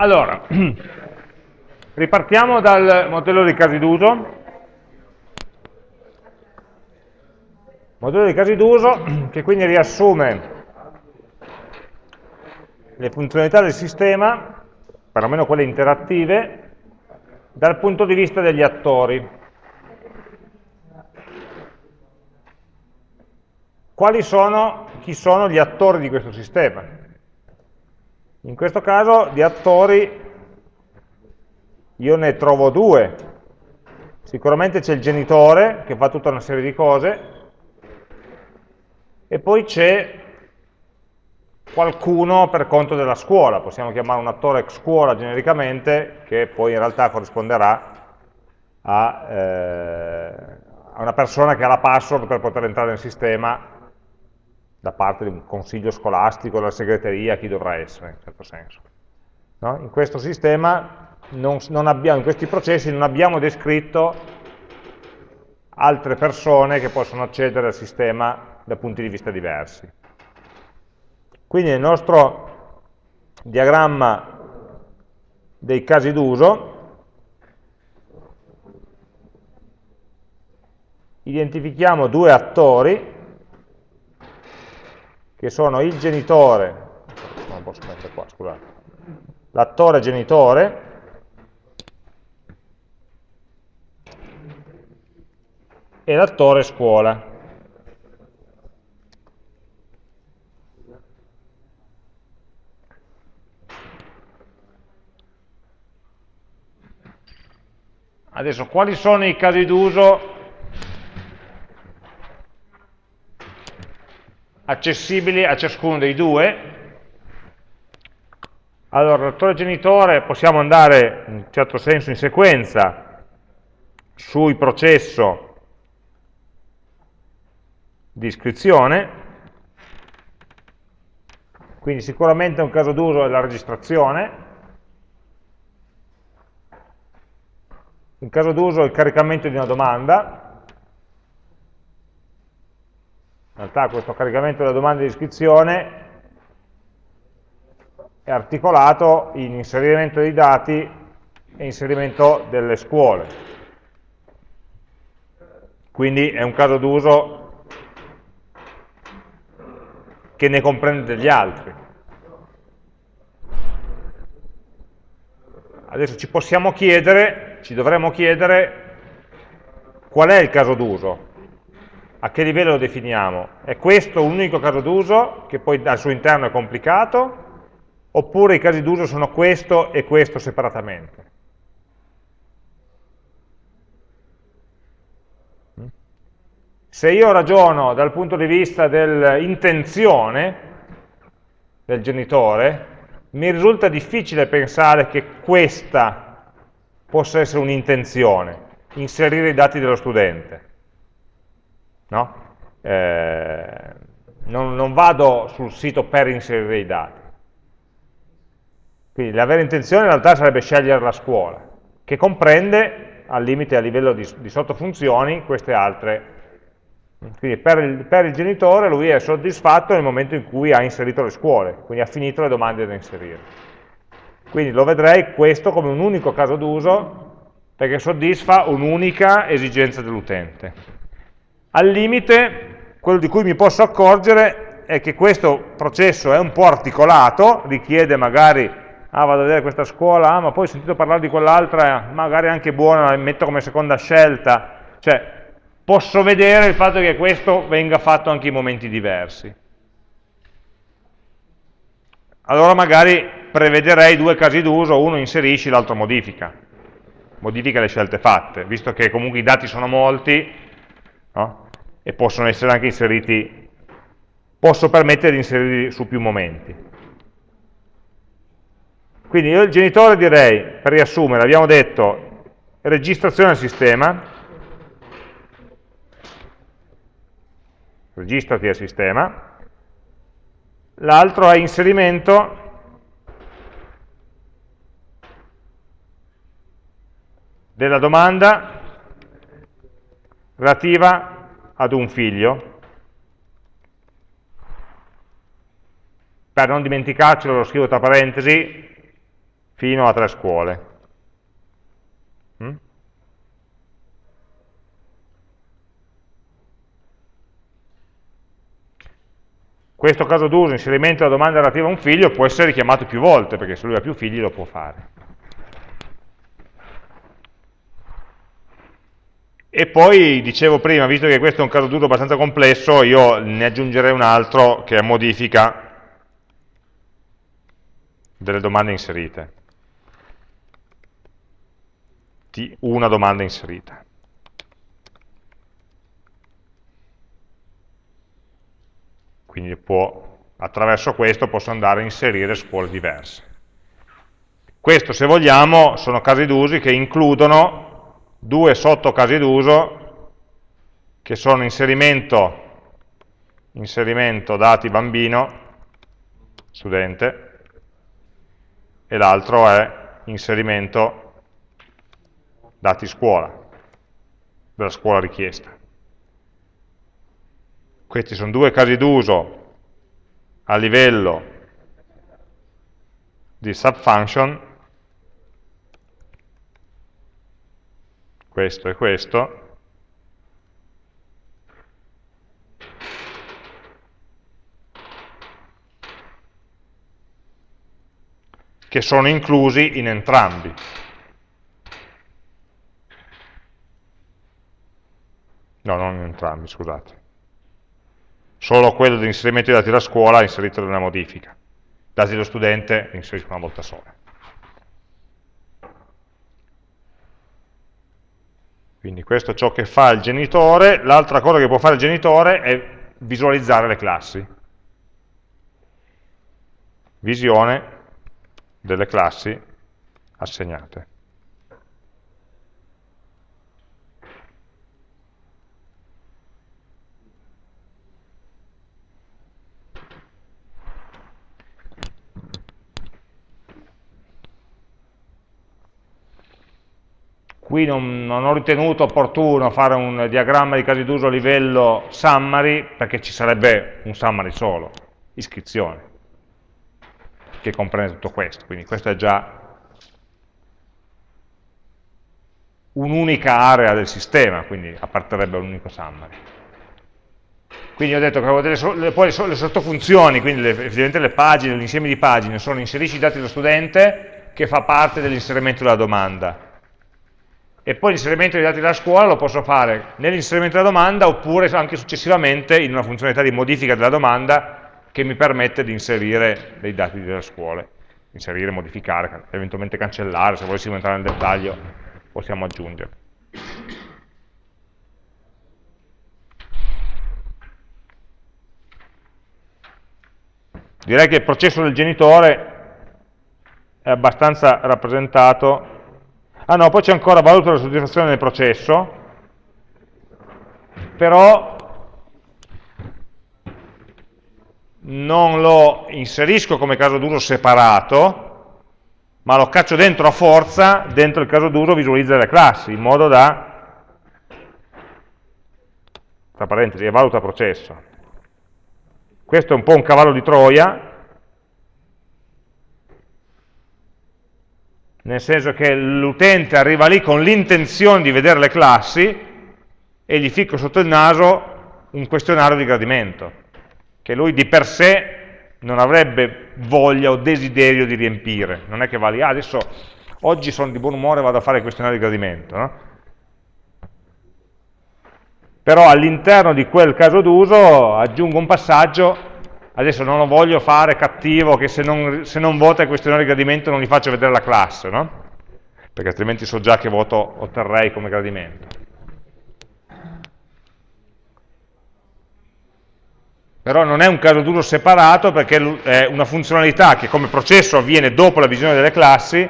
Allora, ripartiamo dal modello di casi d'uso. Modello di casi d'uso che quindi riassume le funzionalità del sistema, perlomeno quelle interattive, dal punto di vista degli attori. Quali sono, chi sono gli attori di questo sistema? In questo caso di attori io ne trovo due. Sicuramente c'è il genitore che fa tutta una serie di cose e poi c'è qualcuno per conto della scuola, possiamo chiamare un attore ex scuola genericamente, che poi in realtà corrisponderà a, eh, a una persona che ha la password per poter entrare nel sistema da parte di un consiglio scolastico, della segreteria, chi dovrà essere, in certo senso. No? In questo sistema, non, non abbiamo, in questi processi non abbiamo descritto altre persone che possono accedere al sistema da punti di vista diversi. Quindi nel nostro diagramma dei casi d'uso identifichiamo due attori che sono il genitore, non posso mettere qua, scusate, l'attore genitore e l'attore scuola. Adesso, quali sono i casi d'uso accessibili a ciascuno dei due. Allora, l'attore genitore possiamo andare in un certo senso in sequenza sul processo di iscrizione, quindi sicuramente un caso d'uso è la registrazione, un caso d'uso è il caricamento di una domanda, In realtà questo caricamento della domanda di iscrizione è articolato in inserimento dei dati e inserimento delle scuole. Quindi è un caso d'uso che ne comprende degli altri. Adesso ci possiamo chiedere, ci dovremmo chiedere qual è il caso d'uso, a che livello lo definiamo? È questo un unico caso d'uso, che poi al suo interno è complicato, oppure i casi d'uso sono questo e questo separatamente? Se io ragiono dal punto di vista dell'intenzione del genitore, mi risulta difficile pensare che questa possa essere un'intenzione, inserire i dati dello studente no? eh, non, non vado sul sito per inserire i dati. Quindi la vera intenzione in realtà sarebbe scegliere la scuola, che comprende, al limite a livello di, di sottofunzioni, queste altre. Quindi per il, per il, genitore lui è soddisfatto nel momento in cui ha inserito le scuole, quindi ha finito le domande da inserire. Quindi lo vedrei questo come un unico caso d'uso perché soddisfa un'unica esigenza dell'utente. Al limite, quello di cui mi posso accorgere è che questo processo è un po' articolato, richiede magari, ah vado a vedere questa scuola, ah ma poi ho sentito parlare di quell'altra, magari anche buona, la metto come seconda scelta, cioè posso vedere il fatto che questo venga fatto anche in momenti diversi. Allora magari prevederei due casi d'uso, uno inserisci, l'altro modifica, modifica le scelte fatte, visto che comunque i dati sono molti, no? e possono essere anche inseriti, posso permettere di inserirli su più momenti. Quindi io il genitore direi, per riassumere, abbiamo detto registrazione al sistema, registrati al sistema, l'altro è inserimento della domanda relativa ad un figlio, per non dimenticarcelo lo scrivo tra parentesi, fino a tre scuole. Mm? Questo caso d'uso, inserimento della domanda relativa a un figlio, può essere richiamato più volte, perché se lui ha più figli lo può fare. E poi, dicevo prima, visto che questo è un caso d'uso abbastanza complesso, io ne aggiungerei un altro che è modifica delle domande inserite. Di una domanda inserita. quindi può, attraverso questo posso andare a inserire scuole diverse. Questo, se vogliamo, sono casi d'uso che includono due sottocasi d'uso che sono inserimento, inserimento dati bambino, studente, e l'altro è inserimento dati scuola, della scuola richiesta. Questi sono due casi d'uso a livello di subfunction, questo e questo, che sono inclusi in entrambi. No, non in entrambi, scusate solo quello di inserimento dei dati della scuola inserito nella modifica. Dati dello studente inserisco una volta sola. Quindi questo è ciò che fa il genitore, l'altra cosa che può fare il genitore è visualizzare le classi. Visione delle classi assegnate. Qui non, non, ho ritenuto opportuno fare un diagramma di casi d'uso a livello summary, perché ci sarebbe un summary solo, iscrizione, che comprende tutto questo. Quindi questa è già un'unica area del sistema, quindi apparterebbe a un unico summary. Quindi ho detto che avevo delle, poi le sottofunzioni, quindi le, effettivamente le pagine, l'insieme di pagine, sono inserisci i dati dello studente, che fa parte dell'inserimento della domanda e poi l'inserimento dei dati della scuola lo posso fare nell'inserimento della domanda oppure anche successivamente in una funzionalità di modifica della domanda che mi permette di inserire dei dati della scuola, inserire, modificare, eventualmente cancellare, se volessimo entrare nel dettaglio possiamo aggiungere. Direi che il processo del genitore è abbastanza rappresentato Ah no, poi c'è ancora valuta la soddisfazione del processo, però non lo inserisco come caso d'uso separato, ma lo caccio dentro a forza, dentro il caso d'uso visualizza le classi, in modo da, tra parentesi, valuta processo. Questo è un po' un cavallo di Troia, nel senso che l'utente arriva lì con l'intenzione di vedere le classi e gli ficco sotto il naso un questionario di gradimento, che lui di per sé non avrebbe voglia o desiderio di riempire, non è che va lì, ah, adesso oggi sono di buon umore e vado a fare il questionario di gradimento, no? però all'interno di quel caso d'uso aggiungo un passaggio adesso non lo voglio fare cattivo che se non, se non vota il questionario di gradimento non gli faccio vedere la classe, no? Perché altrimenti so già che voto otterrei come gradimento. Però non è un caso d'uso separato perché è una funzionalità che come processo avviene dopo la visione delle classi,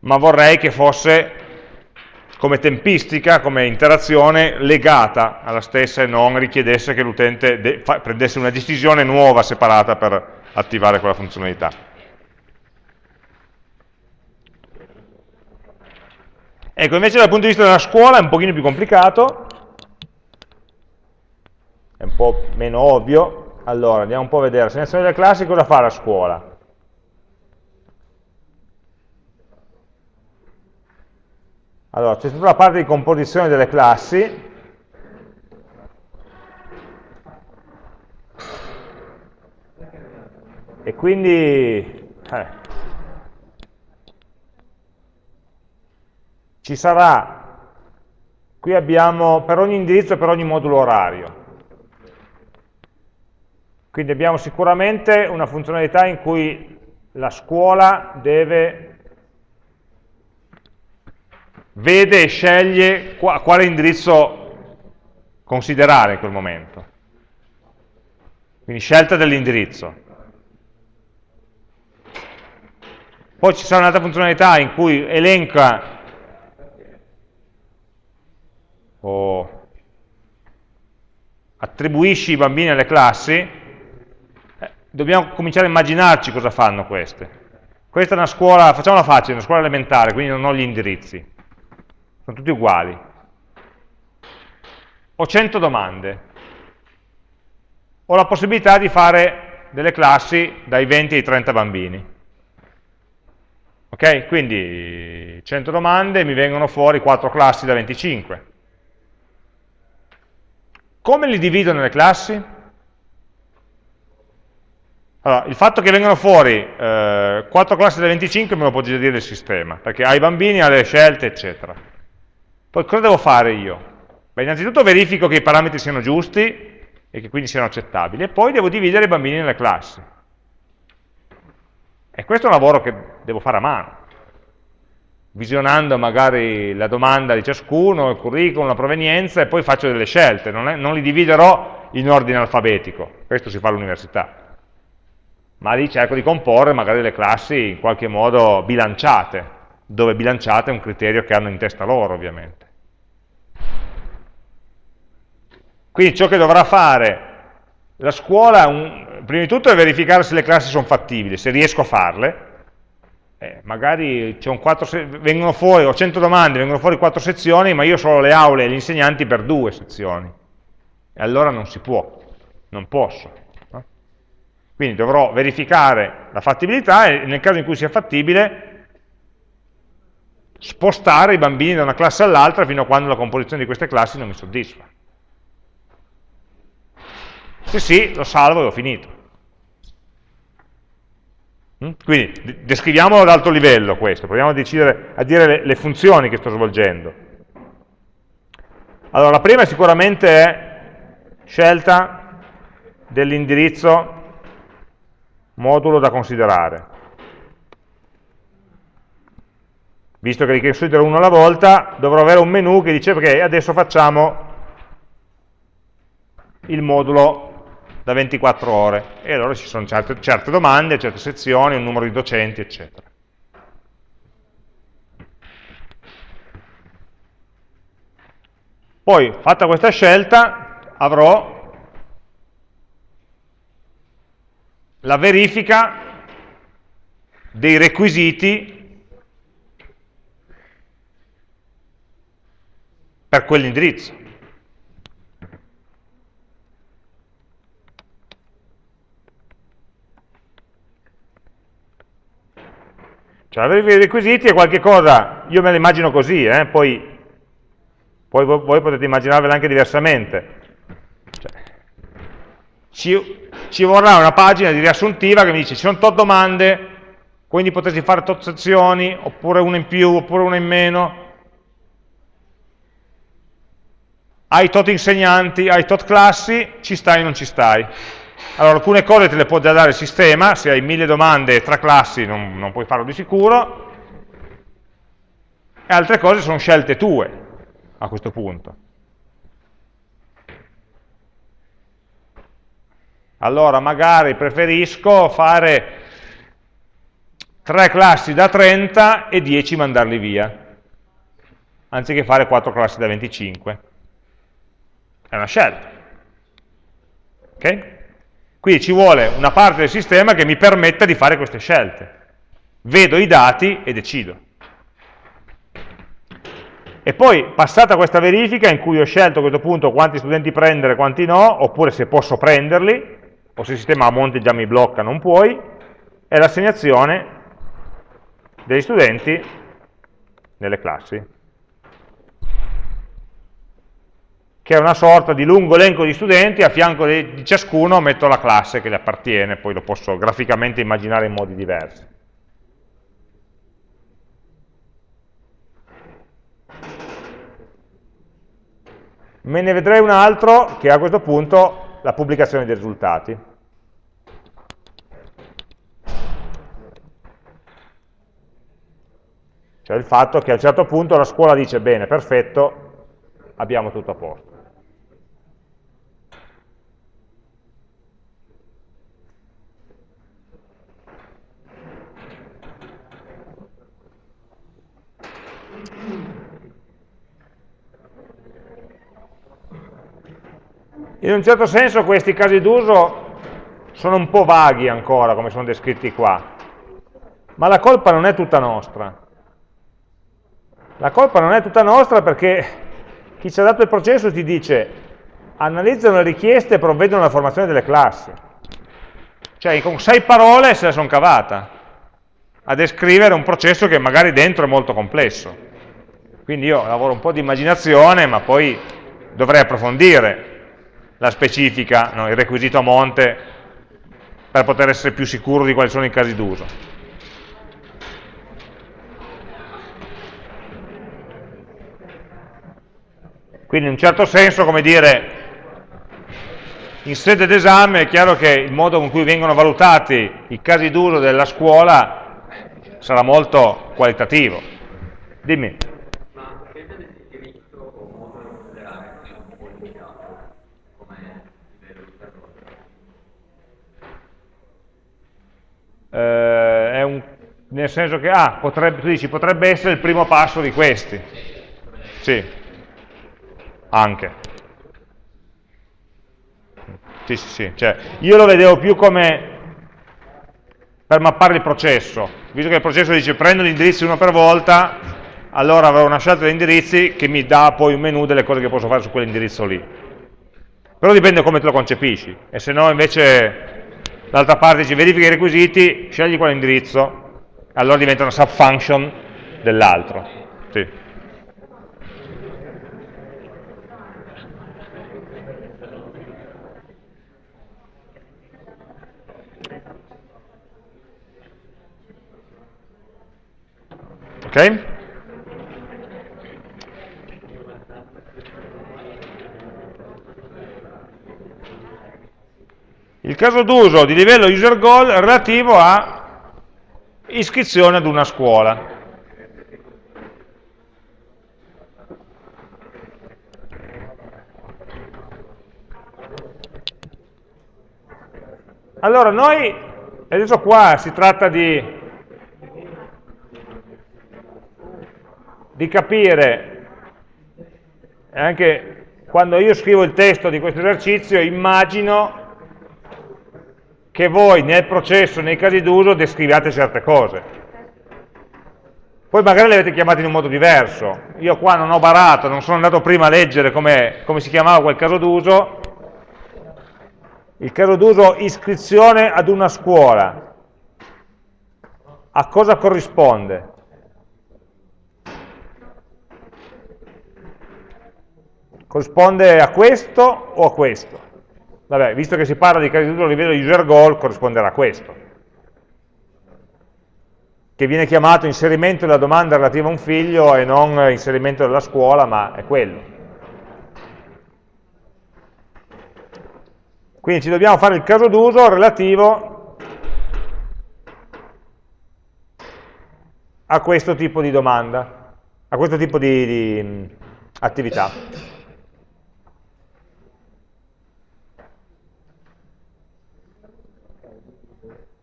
ma vorrei che fosse come tempistica, come interazione legata alla stessa e non richiedesse che l'utente prendesse una decisione nuova, separata per attivare quella funzionalità. Ecco, invece dal punto di vista della scuola è un pochino più complicato, è un po' meno ovvio. Allora, andiamo un po' a vedere, selezione delle classi cosa fa la scuola? Allora, c'è tutta la parte di composizione delle classi, e quindi eh, ci sarà, qui abbiamo per ogni indirizzo e per ogni modulo orario, quindi abbiamo sicuramente una funzionalità in cui la scuola deve vede e sceglie quale indirizzo considerare in quel momento. Quindi scelta dell'indirizzo. Poi ci sarà un'altra funzionalità in cui elenca o attribuisci i bambini alle classi, eh, dobbiamo cominciare a immaginarci cosa fanno queste. Questa è una scuola, facciamola facile, una scuola elementare, quindi non ho gli indirizzi sono tutti uguali. Ho 100 domande, ho la possibilità di fare delle classi dai 20 ai 30 bambini. Ok? Quindi 100 domande, mi vengono fuori 4 classi da 25. Come li divido nelle classi? Allora, il fatto che vengano fuori eh, 4 classi da 25 me lo può già dire il sistema, perché ha i bambini, ha le scelte, eccetera. Poi cosa devo fare io? Beh, innanzitutto verifico che i parametri siano giusti e che quindi siano accettabili, e poi devo dividere i bambini nelle classi. E questo è un lavoro che devo fare a mano, visionando magari la domanda di ciascuno, il curriculum, la provenienza, e poi faccio delle scelte, non, è, non li dividerò in ordine alfabetico, questo si fa all'università, ma lì cerco di comporre magari le classi in qualche modo bilanciate, dove bilanciate è un criterio che hanno in testa loro ovviamente. Quindi ciò che dovrà fare la scuola, un, prima di tutto, è verificare se le classi sono fattibili, se riesco a farle. Eh, magari 4, vengono fuori, ho 100 domande, vengono fuori 4 sezioni, ma io solo le aule e gli insegnanti per due sezioni. E allora non si può, non posso. No? Quindi dovrò verificare la fattibilità e nel caso in cui sia fattibile spostare i bambini da una classe all'altra fino a quando la composizione di queste classi non mi soddisfa. Se sì, lo salvo e ho finito. Mm? Quindi descriviamolo ad alto livello questo, proviamo a, decidere, a dire le, le funzioni che sto svolgendo. Allora, la prima sicuramente è scelta dell'indirizzo modulo da considerare. Visto che li considero uno alla volta, dovrò avere un menu che dice ok, adesso facciamo il modulo da 24 ore e allora ci sono certe, certe domande, certe sezioni, un numero di docenti, eccetera. Poi, fatta questa scelta, avrò la verifica dei requisiti per quell'indirizzo. Cioè avere i requisiti è qualcosa, io me lo immagino così, eh? poi, poi, voi potete immaginarvela anche diversamente. Cioè, ci, ci, vorrà una pagina di riassuntiva che mi dice ci sono tot domande, quindi potresti fare tot sezioni, oppure una in più, oppure una in meno. Hai tot insegnanti, hai tot classi, ci stai o non ci stai. Allora, alcune cose te le può già dare il sistema, se hai mille domande e tre classi non, non puoi farlo di sicuro, e altre cose sono scelte tue a questo punto. Allora, magari preferisco fare tre classi da 30 e 10 mandarli via, anziché fare quattro classi da 25. È una scelta. Ok? Quindi ci vuole una parte del sistema che mi permetta di fare queste scelte. Vedo i dati e decido. E poi, passata questa verifica, in cui ho scelto a questo punto quanti studenti prendere e quanti no, oppure se posso prenderli, o se il sistema a monte già mi blocca non puoi, è l'assegnazione degli studenti nelle classi. Che è una sorta di lungo elenco di studenti, a fianco di ciascuno metto la classe che gli appartiene, poi lo posso graficamente immaginare in modi diversi. Me ne vedrei un altro che a questo punto la pubblicazione dei risultati. Cioè il fatto che a un certo punto la scuola dice bene, perfetto, abbiamo tutto a posto. In un certo senso questi casi d'uso sono un po' vaghi ancora, come sono descritti qua, ma la colpa non è tutta nostra. La colpa non è tutta nostra perché chi ci ha dato il processo ti dice analizzano le richieste e provvedono alla formazione delle classi. Cioè con sei parole se la sono cavata a descrivere un processo che magari dentro è molto complesso. Quindi io lavoro un po' di immaginazione, ma poi dovrei approfondire la specifica, no, il requisito a monte, per poter essere più sicuro di quali sono i casi d'uso. Quindi in un certo senso, come dire, in sede d'esame è chiaro che il modo con cui vengono valutati i casi d'uso della scuola sarà molto qualitativo. Dimmi. Eh, un, nel senso che, ah, potrebbe, tu dici, potrebbe essere il primo passo di questi. Sì, anche. Sì, sì, sì. Cioè, io lo vedevo più come per mappare il processo. Visto che il processo dice prendo gli indirizzi uno per volta, allora avrò una scelta di indirizzi che mi dà poi un menu delle cose che posso fare su quell'indirizzo lì. Però dipende come te lo concepisci. E se no invece dall'altra parte dici verifica i requisiti, scegli quell'indirizzo, allora diventa una subfunction dell'altro. Sì. Ok? Il caso d'uso di livello user goal relativo a iscrizione ad una scuola. Allora, noi, adesso qua si tratta di di capire, anche quando io scrivo il testo di questo esercizio, immagino che voi nel processo, nei casi d'uso, descriviate certe cose. Poi magari le avete chiamate in un modo diverso. Io qua non ho barato, non sono andato prima a leggere come, come si chiamava quel caso d'uso. Il caso d'uso iscrizione ad una scuola. A cosa corrisponde? corrisponde a questo o a questo? Vabbè, visto che si parla di casi d'uso a livello user goal, corrisponderà a questo, che viene chiamato inserimento della domanda relativa a un figlio e non inserimento della scuola, ma è quello. Quindi ci dobbiamo fare il caso d'uso relativo a questo tipo di domanda, a questo tipo di, di attività.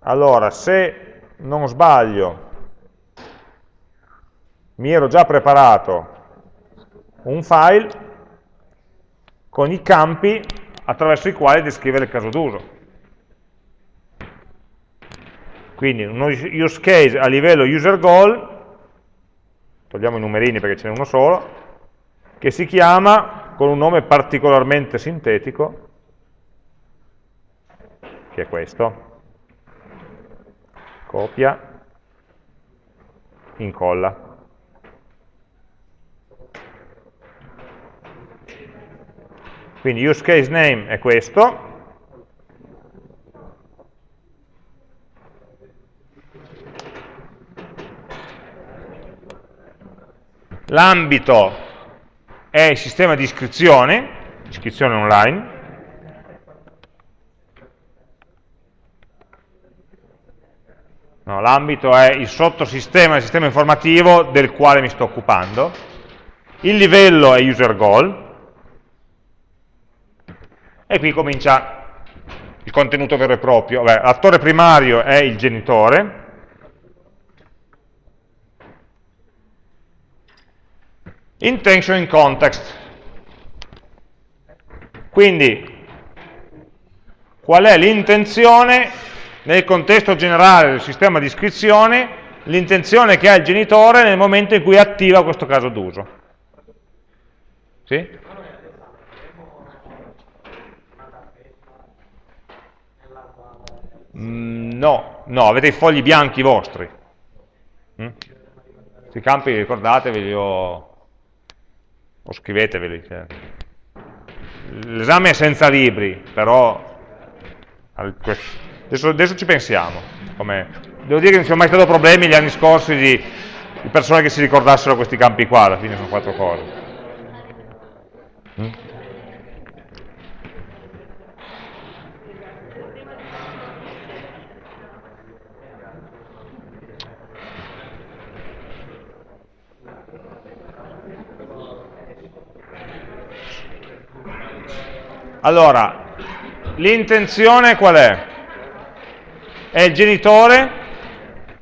Allora, se non sbaglio, mi ero già preparato un file con i campi attraverso i quali descrivere il caso d'uso. Quindi uno use case a livello user goal, togliamo i numerini perché ce n'è uno solo, che si chiama con un nome particolarmente sintetico, che è questo, copia, incolla. Quindi use case name è questo, l'ambito è il sistema di iscrizione, iscrizione online, No, L'ambito è il sottosistema del sistema informativo del quale mi sto occupando. Il livello è user goal. E qui comincia il contenuto vero e proprio. L'attore primario è il genitore. Intention in context. Quindi, qual è l'intenzione nel contesto generale del sistema di iscrizione l'intenzione che ha il genitore nel momento in cui attiva questo caso d'uso. Sì? Mm, no, no, avete i fogli bianchi vostri. Mm? Questi campi ricordatevi o, o scriveteveli. Cioè. L'esame è senza libri, però Adesso, adesso ci pensiamo. Devo dire che non ci sono mai stati problemi gli anni scorsi di, di, persone che si ricordassero questi campi qua, alla fine sono quattro cose. Allora, l'intenzione qual è? È il genitore,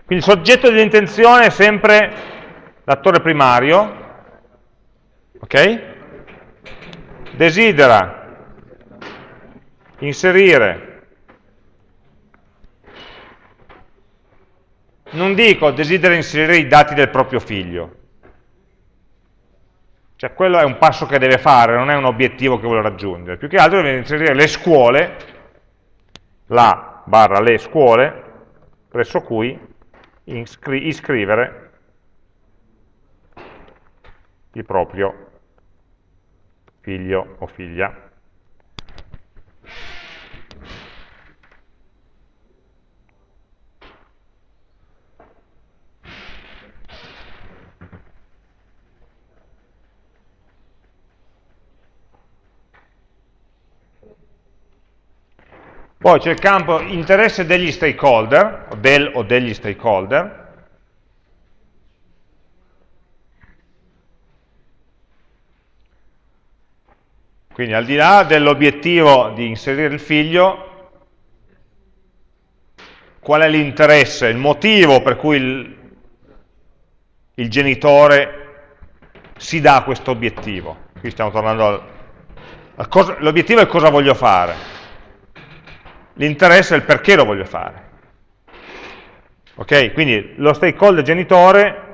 quindi il soggetto dell'intenzione è sempre l'attore primario, ok? Desidera inserire, non dico desidera inserire i dati del proprio figlio, cioè quello è un passo che deve fare, non è un obiettivo che vuole raggiungere, più che altro deve inserire le scuole, la barra le scuole, presso cui iscrivere il proprio figlio o figlia. Poi c'è il campo interesse degli stakeholder, del o degli stakeholder, Quindi al di là dell'obiettivo di inserire il figlio, qual è l'interesse, il motivo per cui il, il genitore si dà questo obiettivo? Qui stiamo tornando al l'obiettivo è cosa voglio fare l'interesse è il perché lo voglio fare. Ok? Quindi lo stakeholder genitore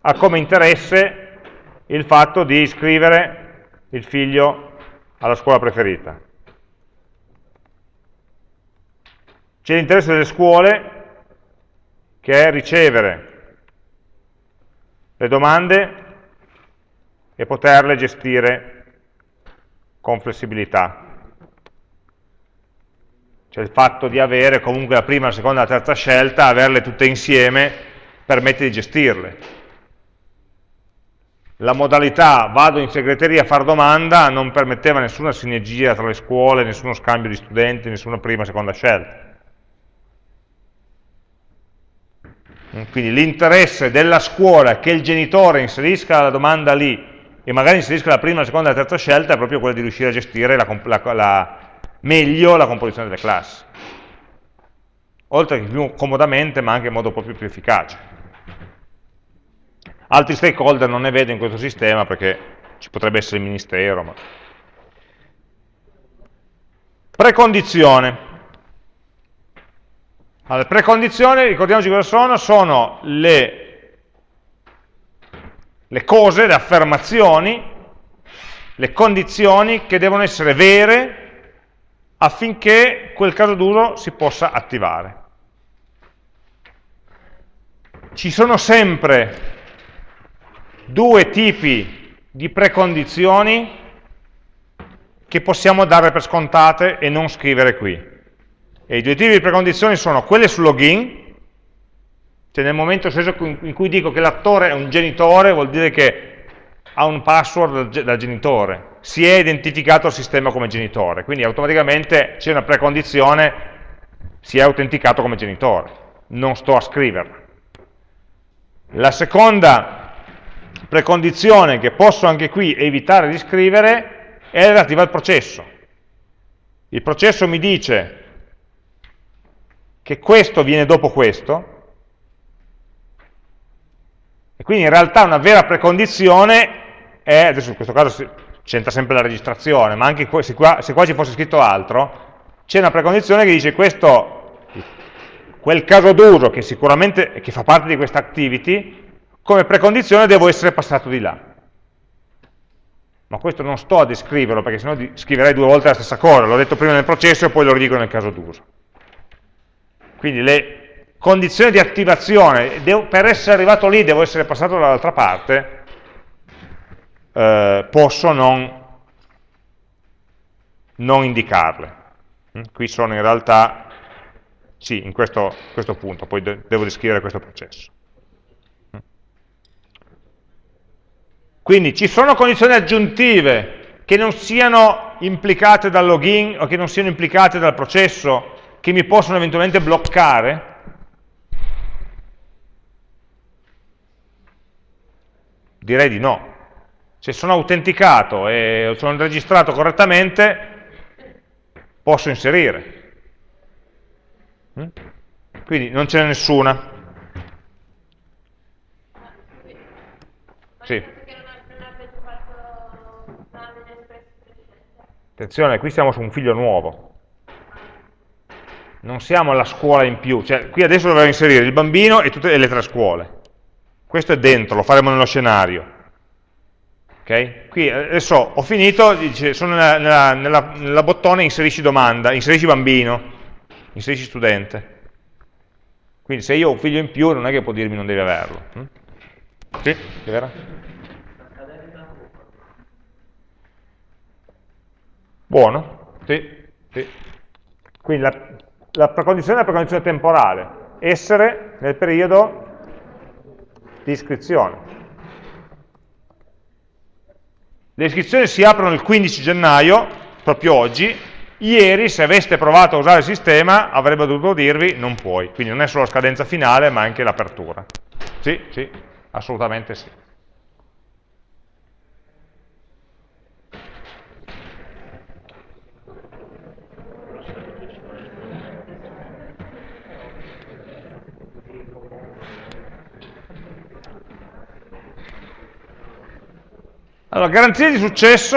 ha come interesse il fatto di iscrivere il figlio alla scuola preferita. C'è l'interesse delle scuole che è ricevere le domande e poterle gestire con flessibilità. Cioè il fatto di avere comunque la prima, la seconda la terza scelta, averle tutte insieme, permette di gestirle. La modalità vado in segreteria a fare domanda non permetteva nessuna sinergia tra le scuole, nessuno scambio di studenti, nessuna prima e seconda scelta. Quindi l'interesse della scuola che il genitore inserisca la domanda lì e magari inserisca la prima, la seconda e la terza scelta è proprio quello di riuscire a gestire la, la, la meglio la composizione delle classi. Oltre che più comodamente, ma anche in modo proprio più efficace. Altri stakeholder non ne vedo in questo sistema perché ci potrebbe essere il ministero. Ma... Precondizione. Allora, precondizioni, ricordiamoci cosa sono, sono le, le cose, le affermazioni, le condizioni che devono essere vere affinché quel caso d'uso si possa attivare. Ci sono sempre due tipi di precondizioni che possiamo dare per scontate e non scrivere qui. E i due tipi di precondizioni sono quelle sul login, cioè nel momento in cui dico che l'attore è un genitore, vuol dire che ha un password da genitore, si è identificato il sistema come genitore, quindi automaticamente c'è una precondizione, si è autenticato come genitore, non sto a scriverla. La seconda precondizione che posso anche qui evitare di scrivere è relativa al processo. Il processo mi dice che questo viene dopo questo, e quindi in realtà una vera precondizione è, adesso in questo caso c'entra sempre la registrazione, ma anche se qua, se qua ci fosse scritto altro, c'è una precondizione che dice questo, quel caso d'uso che sicuramente che fa parte di questa activity, come precondizione devo essere passato di là. Ma questo non sto a descriverlo, perché sennò scriverei due volte la stessa cosa, l'ho detto prima nel processo e poi lo ridico nel caso d'uso. Quindi le condizione di attivazione, devo, per essere arrivato lì devo essere passato dall'altra parte, eh, posso non, non indicarle. Mm? Qui sono in realtà, sì, in questo, questo punto, poi de devo descrivere questo processo. Mm? Quindi ci sono condizioni aggiuntive che non siano implicate dal login o che non siano implicate dal processo che mi possono eventualmente bloccare? Direi di no. Se sono autenticato e sono registrato correttamente, posso inserire. Mm? Quindi non ce n'è nessuna. Sì. Attenzione, qui siamo su un figlio nuovo. Non siamo alla scuola in più. Cioè, qui adesso dovremo inserire il bambino e tutte le tre scuole. Questo è dentro, lo faremo nello scenario. Okay? Qui adesso ho finito, dice, sono nella, nella, nella, nella, bottone inserisci domanda, inserisci bambino, inserisci studente. Quindi se io ho un figlio in più non è che può dirmi non devi averlo. Hm? Sì, è vero? Buono, sì, sì. Quindi la, la precondizione è la precondizione temporale, essere nel periodo di iscrizione. Le iscrizioni si aprono il 15 gennaio, proprio oggi, ieri se aveste provato a usare il sistema avrebbe dovuto dirvi non puoi, quindi non è solo la scadenza finale ma anche l'apertura. Sì, sì, assolutamente sì. Allora, garanzia di successo.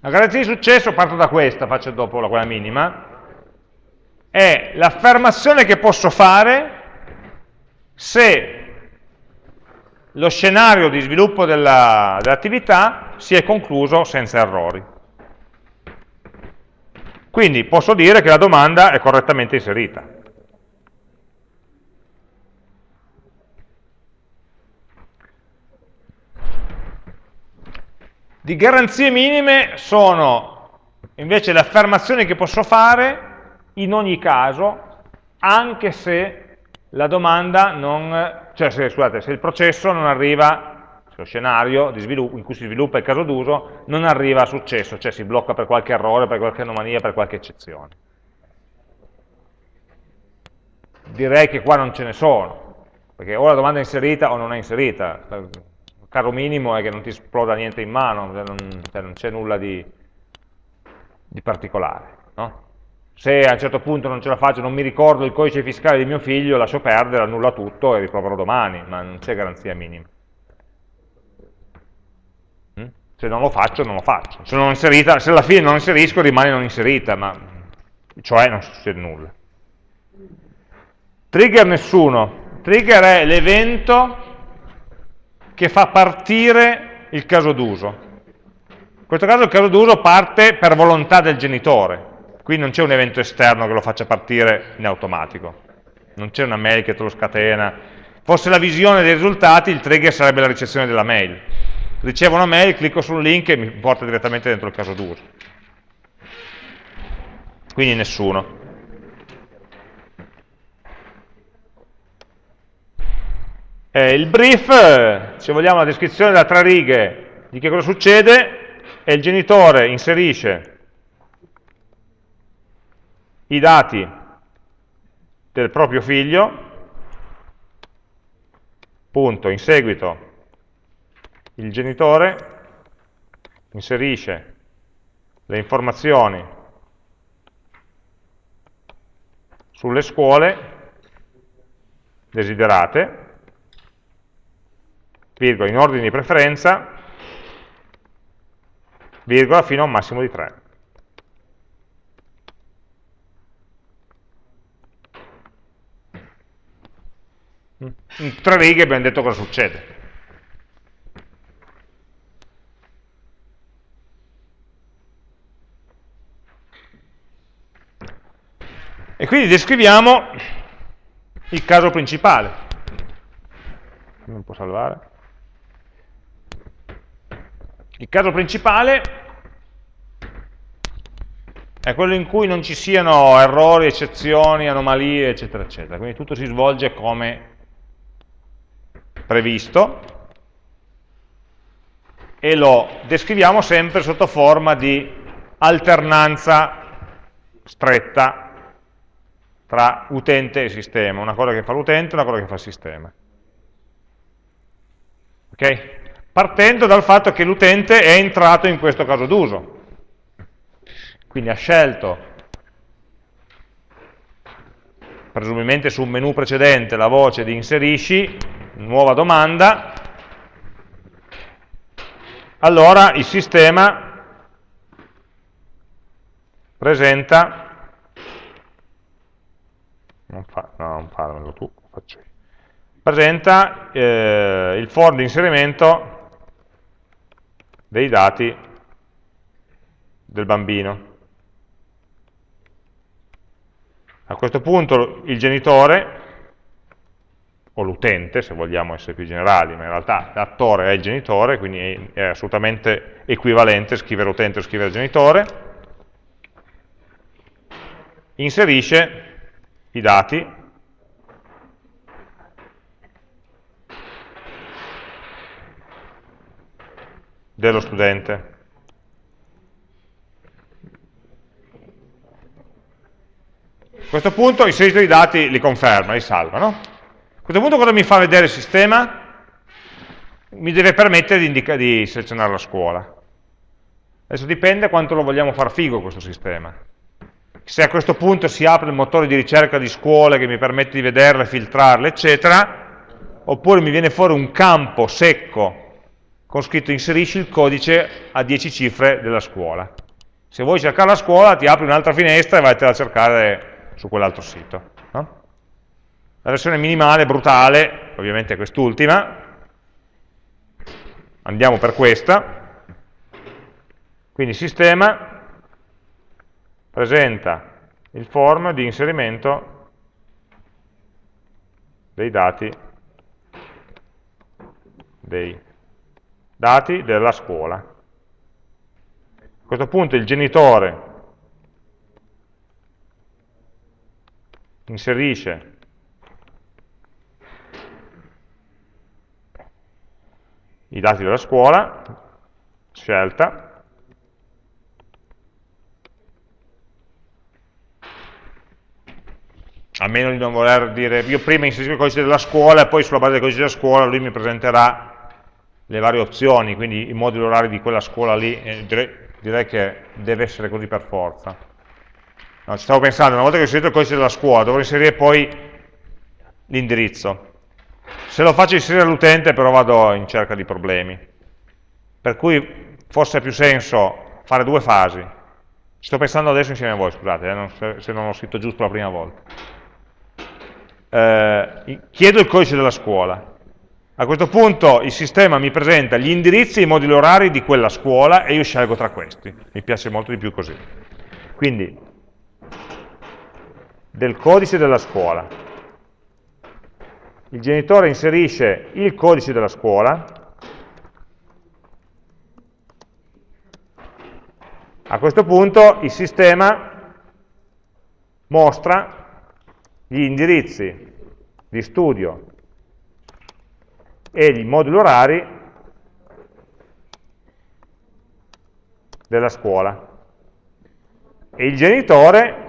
La garanzia di successo, parto da questa, faccio dopo la quella minima, è l'affermazione che posso fare se lo scenario di sviluppo dell'attività dell si è concluso senza errori. Quindi posso dire che la domanda è correttamente inserita. Di garanzie minime sono invece le affermazioni che posso fare in ogni caso, anche se la domanda non, cioè se, scusate, se il processo non arriva, se lo scenario in cui si sviluppa il caso d'uso non arriva a successo, cioè si blocca per qualche errore, per qualche anomalia, per qualche eccezione. Direi che qua non ce ne sono, perché o la domanda è inserita o non è inserita caro minimo è che non ti esploda niente in mano, cioè non, cioè non c'è nulla di, di particolare. No? Se a un certo punto non ce la faccio, non mi ricordo il codice fiscale di mio figlio, lascio perdere, annulla tutto e riproverò domani, ma non c'è garanzia minima. Mm? Se non lo faccio, non lo faccio. Se, non inserita, se alla fine non inserisco, rimane non inserita, ma cioè non succede nulla. Trigger nessuno. Trigger è l'evento che fa partire il caso d'uso. In questo caso il caso d'uso parte per volontà del genitore, qui non c'è un evento esterno che lo faccia partire in automatico, non c'è una mail che te lo scatena. Fosse la visione dei risultati, il trigger sarebbe la ricezione della mail. ricevo una mail, clicco sul link e mi porta direttamente dentro il caso d'uso. Quindi nessuno. Eh, il brief, se vogliamo la descrizione da tre righe. Di che cosa succede, è il genitore inserisce i dati del proprio figlio, punto, in seguito il genitore inserisce le informazioni sulle scuole desiderate, virgola, in ordine di preferenza, virgola, fino a un massimo di 3. In tre righe abbiamo detto cosa succede. E quindi descriviamo il caso principale. Non può salvare. Il caso principale è quello in cui non ci siano errori, eccezioni, anomalie, eccetera, eccetera. Quindi tutto si svolge come previsto e lo descriviamo sempre sotto forma di alternanza stretta tra utente e sistema, una cosa che fa l'utente e una cosa che fa il sistema. Ok? Partendo dal fatto che l'utente è entrato in questo caso d'uso. Quindi ha scelto, presumibilmente su un menu precedente, la voce di inserisci, nuova domanda, allora il sistema presenta non, fa, no, non farmelo tu, faccio io. Presenta eh, il form di inserimento dei dati del bambino. A questo punto il genitore, o l'utente, se vogliamo essere più generali, ma in realtà l'attore è il genitore, quindi è, assolutamente equivalente scrivere utente o scrivere genitore, inserisce i dati dello studente. A questo punto inserito i dati li conferma, li salva. No? A questo punto cosa mi fa vedere il sistema? Mi deve permettere di, di selezionare la scuola. Adesso dipende quanto lo vogliamo far figo questo sistema se a questo punto si apre il motore di ricerca di scuole che mi permette di vederle, filtrarle, eccetera, oppure mi viene fuori un campo secco con scritto inserisci il codice a 10 cifre della scuola. Se vuoi cercare la scuola ti apri un'altra finestra e vai a cercare su quell'altro sito. No? La versione minimale, brutale, ovviamente è quest'ultima, andiamo per questa, quindi sistema presenta il form di inserimento dei dati, dei dati della scuola. A questo punto il genitore inserisce i dati della scuola, scelta, a meno di non voler dire, io prima inserisco il codice della scuola e poi sulla base del codice della scuola lui mi presenterà le varie opzioni, quindi i moduli orari di quella scuola lì, eh, direi, direi, che deve essere così per forza. No, ci stavo pensando, una volta che ho inserito il codice della scuola, dovrò inserire poi l'indirizzo. Se lo faccio inserire all'utente però vado in cerca di problemi. Per cui forse ha più senso fare due fasi. Ci sto pensando adesso insieme a voi, scusate, eh, non, se non l'ho scritto giusto la prima volta eh, chiedo il codice della scuola. A questo punto il sistema mi presenta gli indirizzi e i moduli orari di quella scuola e io scelgo tra questi. Mi piace molto di più così. Quindi, del codice della scuola. Il genitore inserisce il codice della scuola. A questo punto il sistema mostra gli indirizzi di studio e i moduli orari della scuola. E il genitore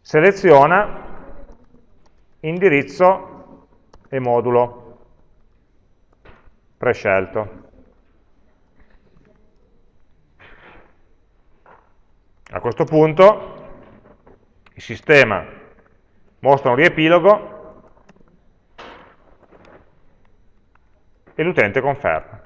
seleziona indirizzo e modulo prescelto. A questo punto il sistema mostra un riepilogo e l'utente conferma.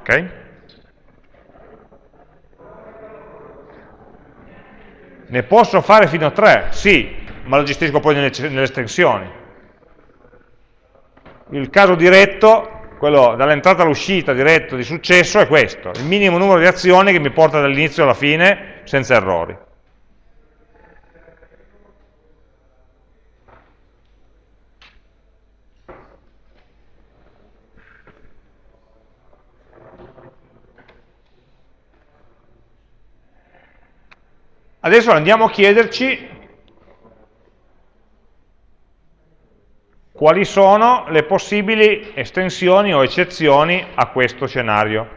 Ok? Ne posso fare fino a 3? Sì, ma lo gestisco poi nelle, nelle estensioni. Il caso diretto, quello dall'entrata all'uscita diretto di successo, è questo, il minimo numero di azioni che mi porta dall'inizio alla fine senza errori. Adesso andiamo a chiederci quali sono le possibili estensioni o eccezioni a questo scenario.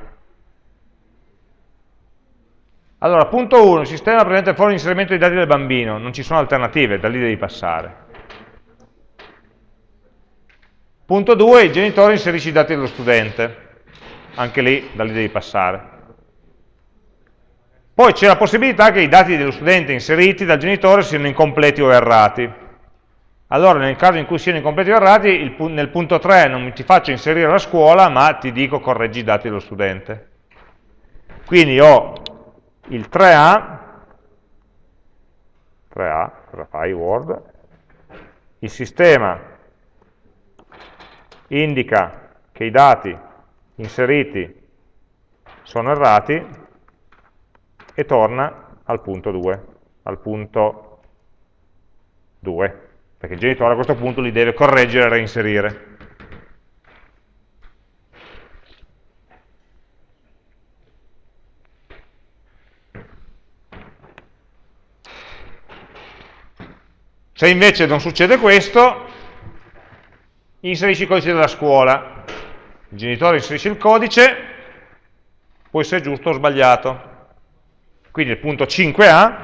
Allora, punto 1, il sistema presenta fuori l'inserimento dei dati del bambino, non ci sono alternative, da lì devi passare. Punto 2, il genitore inserisce i dati dello studente, anche lì, da lì devi passare. Poi c'è la possibilità che i dati dello studente inseriti dal genitore siano incompleti o errati. Allora, nel caso in cui siano incompleti o errati, il, nel punto 3 non ti faccio inserire la scuola, ma ti dico correggi i dati dello studente. Quindi ho il 3A, 3A, cosa fai Word? Il sistema indica che i dati inseriti sono errati, e torna al punto 2, al punto 2, perché il genitore a questo punto li deve correggere e reinserire. Se invece non succede questo, inserisci il codice della scuola. Il genitore inserisce il codice, può essere giusto o sbagliato. Quindi il punto 5a,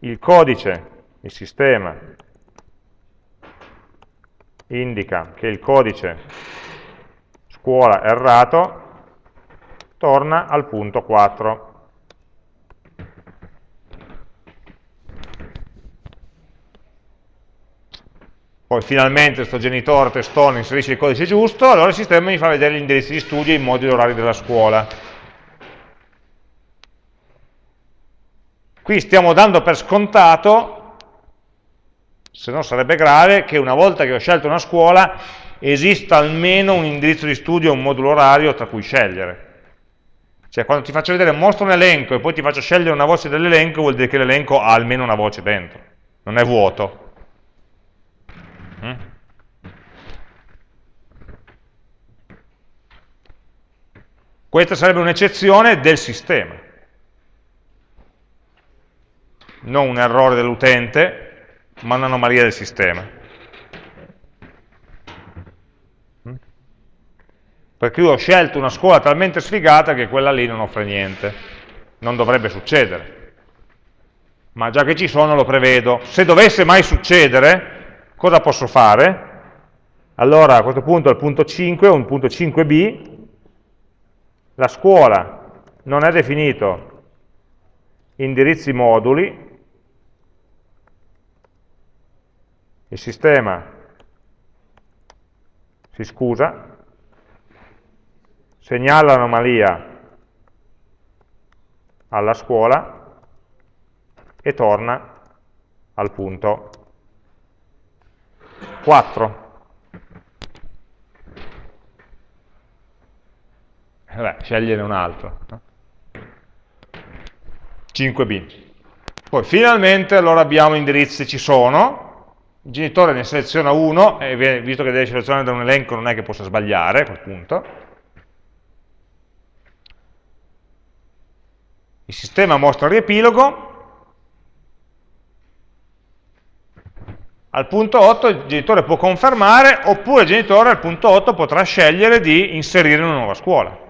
il codice, il sistema, indica che il codice scuola errato torna al punto 4. Poi finalmente questo genitore testone inserisce il codice giusto, allora il sistema mi fa vedere gli indirizzi di studio e i moduli orari della scuola. Qui stiamo dando per scontato, se no sarebbe grave, che una volta che ho scelto una scuola esista almeno un indirizzo di studio, un modulo orario tra cui scegliere. Cioè quando ti faccio vedere, mostro un elenco e poi ti faccio scegliere una voce dell'elenco, vuol dire che l'elenco ha almeno una voce dentro, non è vuoto. Mm? Questa sarebbe un'eccezione del sistema non un errore dell'utente, ma un'anomalia del sistema. Perché io ho scelto una scuola talmente sfigata che quella lì non offre niente. Non dovrebbe succedere. Ma già che ci sono lo prevedo. Se dovesse mai succedere, cosa posso fare? Allora a questo punto al punto 5, o un punto 5b, la scuola non è definito indirizzi moduli, il sistema si scusa, segnala l'anomalia alla scuola e torna al punto 4. Vabbè, scegliene un altro. 5b. Poi finalmente allora abbiamo indirizzi, ci sono, il genitore ne seleziona uno, e visto che deve selezionare da un elenco non è che possa sbagliare a quel punto. Il sistema mostra il riepilogo, al punto 8 il genitore può confermare, oppure il genitore al punto 8 potrà scegliere di inserire una nuova scuola.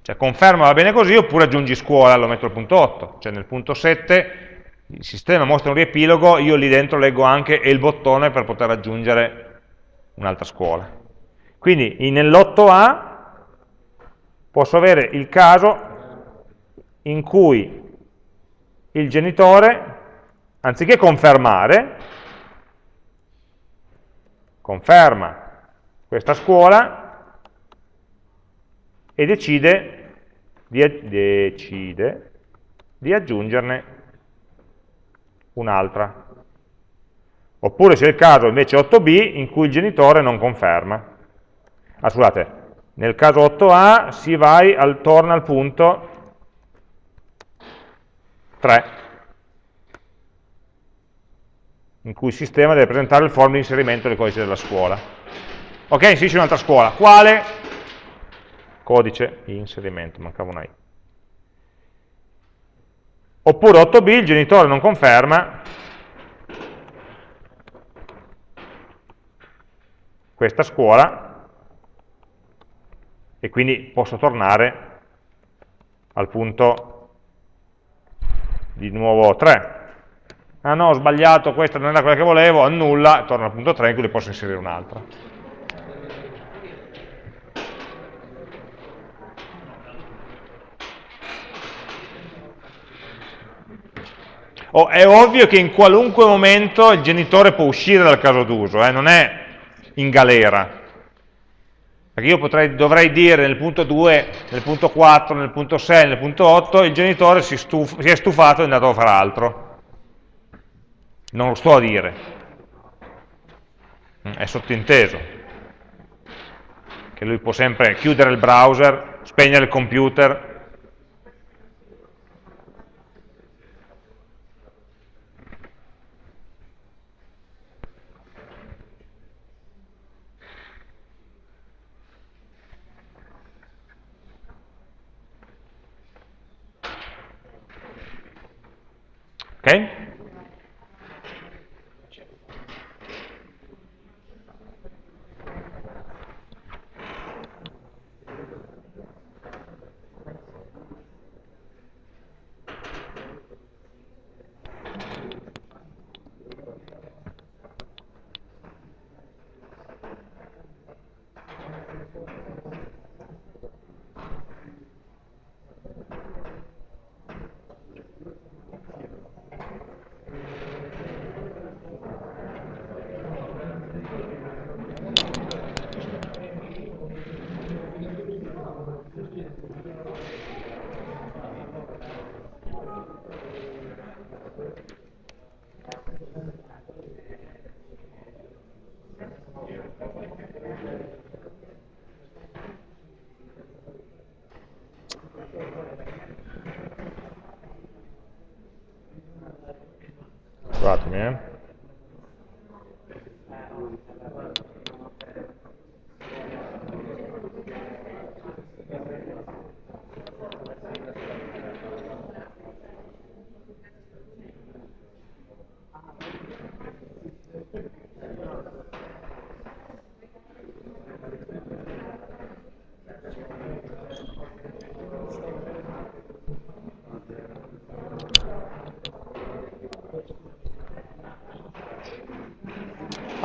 Cioè conferma va bene così oppure aggiungi scuola, lo metto al punto 8. Cioè nel punto 7 il sistema mostra un riepilogo, io lì dentro leggo anche il bottone per poter aggiungere un'altra scuola. Quindi nell'8a posso avere il caso in cui il genitore, anziché confermare, conferma questa scuola e decide di, decide di aggiungerne un'altra. Oppure c'è il caso invece 8b in cui il genitore non conferma. Ah, scusate, nel caso 8a si vai al, torna al punto 3, in cui il sistema deve presentare il form di inserimento del codice della scuola. Ok, inserisce un'altra scuola. Quale? codice di inserimento, mancava una i. Oppure 8b, il genitore non conferma questa scuola e quindi posso tornare al punto di nuovo 3. Ah no, ho sbagliato, questa non era quella che volevo, annulla, torno al punto 3 in cui posso inserire un'altra. Oh, è ovvio che in qualunque momento il genitore può uscire dal caso d'uso, eh, non è in galera. Perché io potrei, dovrei dire nel punto 2, nel punto 4, nel punto 6, nel punto 8, il genitore si, stuf si è stufato e è andato a fare altro. Non lo sto a dire. Mm, è sottinteso. Che lui può sempre chiudere il browser, spegnere il computer, Ok? Scusatemi, eh.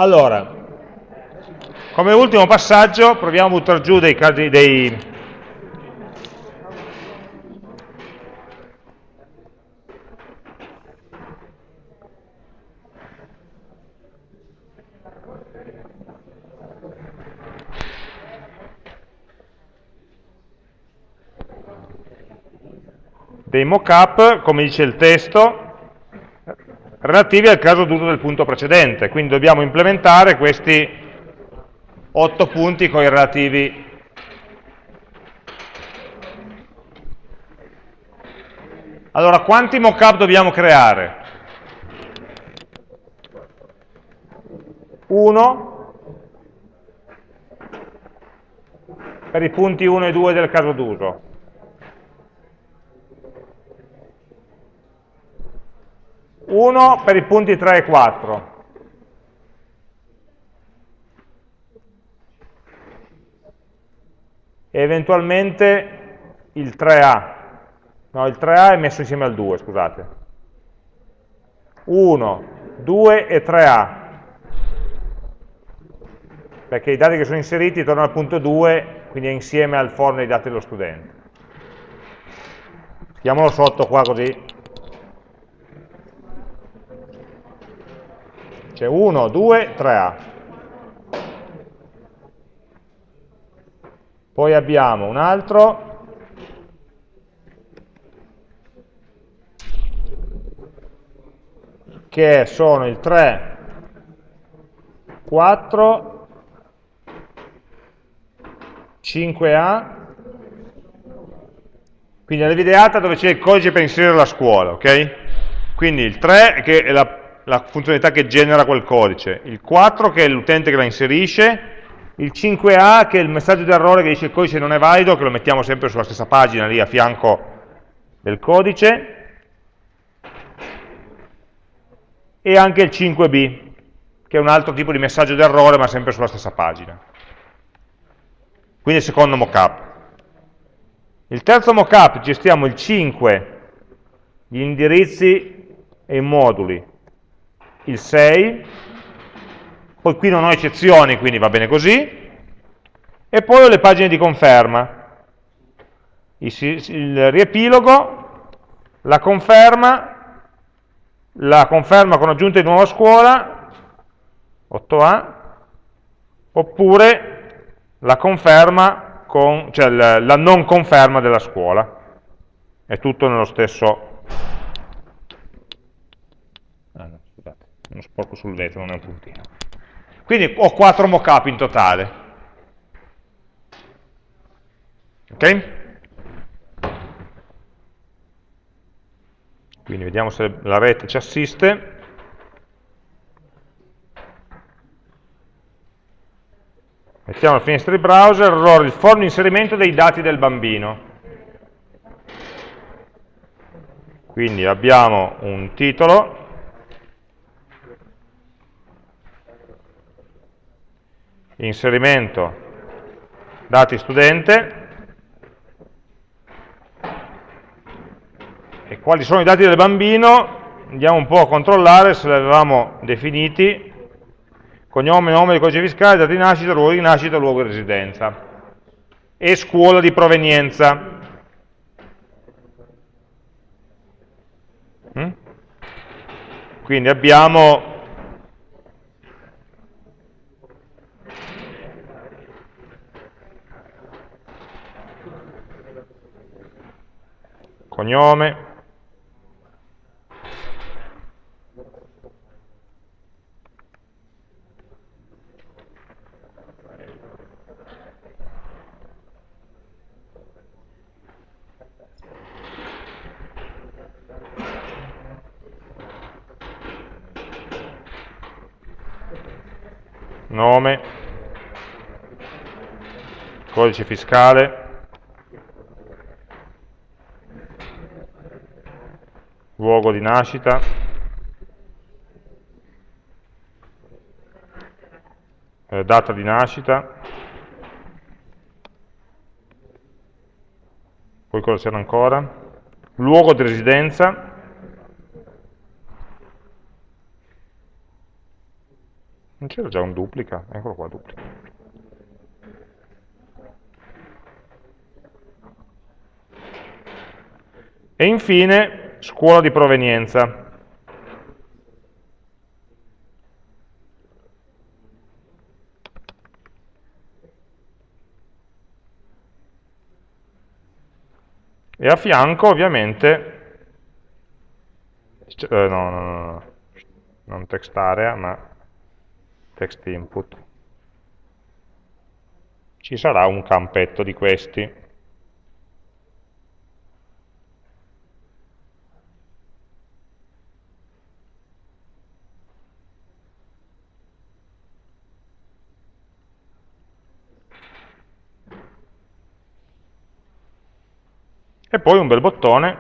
Allora, come ultimo passaggio proviamo a buttare giù dei, casi, dei, dei mockup, come dice il testo, relativi al caso d'uso del punto precedente. Quindi dobbiamo implementare questi otto punti con i relativi Allora, quanti mockup dobbiamo creare? Uno per i punti 1 e 2 del caso d'uso. Uno per i punti 3 e 4. E eventualmente il 3A. No, il 3A è messo insieme al 2, scusate. 1, 2 e 3A. Perché i dati che sono inseriti tornano al punto 2, quindi è insieme al forno dei dati dello studente. Schiamolo sotto qua così. C'è 1, 2, 3A. Poi abbiamo un altro che sono il 3, 4, 5A, quindi la videata dove c'è il codice per inserire la scuola, ok? Quindi il 3 che è la, la funzionalità che genera quel codice, il 4 che è l'utente che la inserisce, il 5A che è il messaggio d'errore che dice il codice non è valido, che lo mettiamo sempre sulla stessa pagina lì a fianco del codice, e anche il 5b, che è un altro tipo di messaggio d'errore, ma sempre sulla stessa pagina. Quindi il secondo mockup. Il terzo mockup gestiamo il 5, gli indirizzi e i moduli, il 6, poi qui non ho eccezioni, quindi va bene così, e poi ho le pagine di conferma, il riepilogo, la conferma la conferma con aggiunta di nuova scuola, 8A, oppure la conferma con, cioè la, la non conferma della scuola. È tutto nello stesso... Ah no, scusate, uno sporco sul vetro, non è un puntino. Quindi ho quattro mockup in totale. Ok? Quindi vediamo se la rete ci assiste. Mettiamo la finestra di browser, allora il forno inserimento dei dati del bambino. Quindi abbiamo un titolo, inserimento dati studente, E quali sono i dati del bambino? Andiamo un po' a controllare se li avevamo definiti. Cognome, nome, codice fiscale, data di nascita, luogo di nascita, luogo di residenza. E scuola di provenienza. Mm? Quindi abbiamo cognome, nome, codice fiscale, luogo di nascita, eh, data di nascita, poi cosa c'era ancora? Luogo di residenza, Non c'era già un duplica? Eccolo qua, duplica. E infine, scuola di provenienza. e a fianco ovviamente, eh, no, no, no, non text area, ma text input, ci sarà un campetto di questi. E poi un bel bottone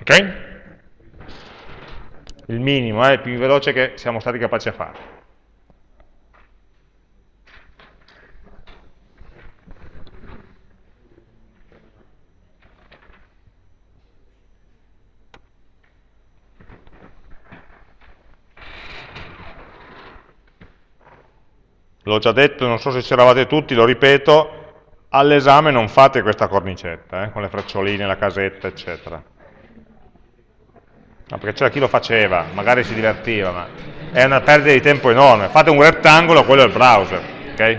ok? il minimo è eh, più veloce che siamo stati capaci a fare l'ho già detto, non so se c'eravate tutti, lo ripeto, all'esame non fate questa cornicetta, eh, con le freccioline, la casetta, eccetera. No, perché c'era chi lo faceva, magari si divertiva, ma è una perdita di tempo enorme. Fate un rettangolo, quello è il browser, ok?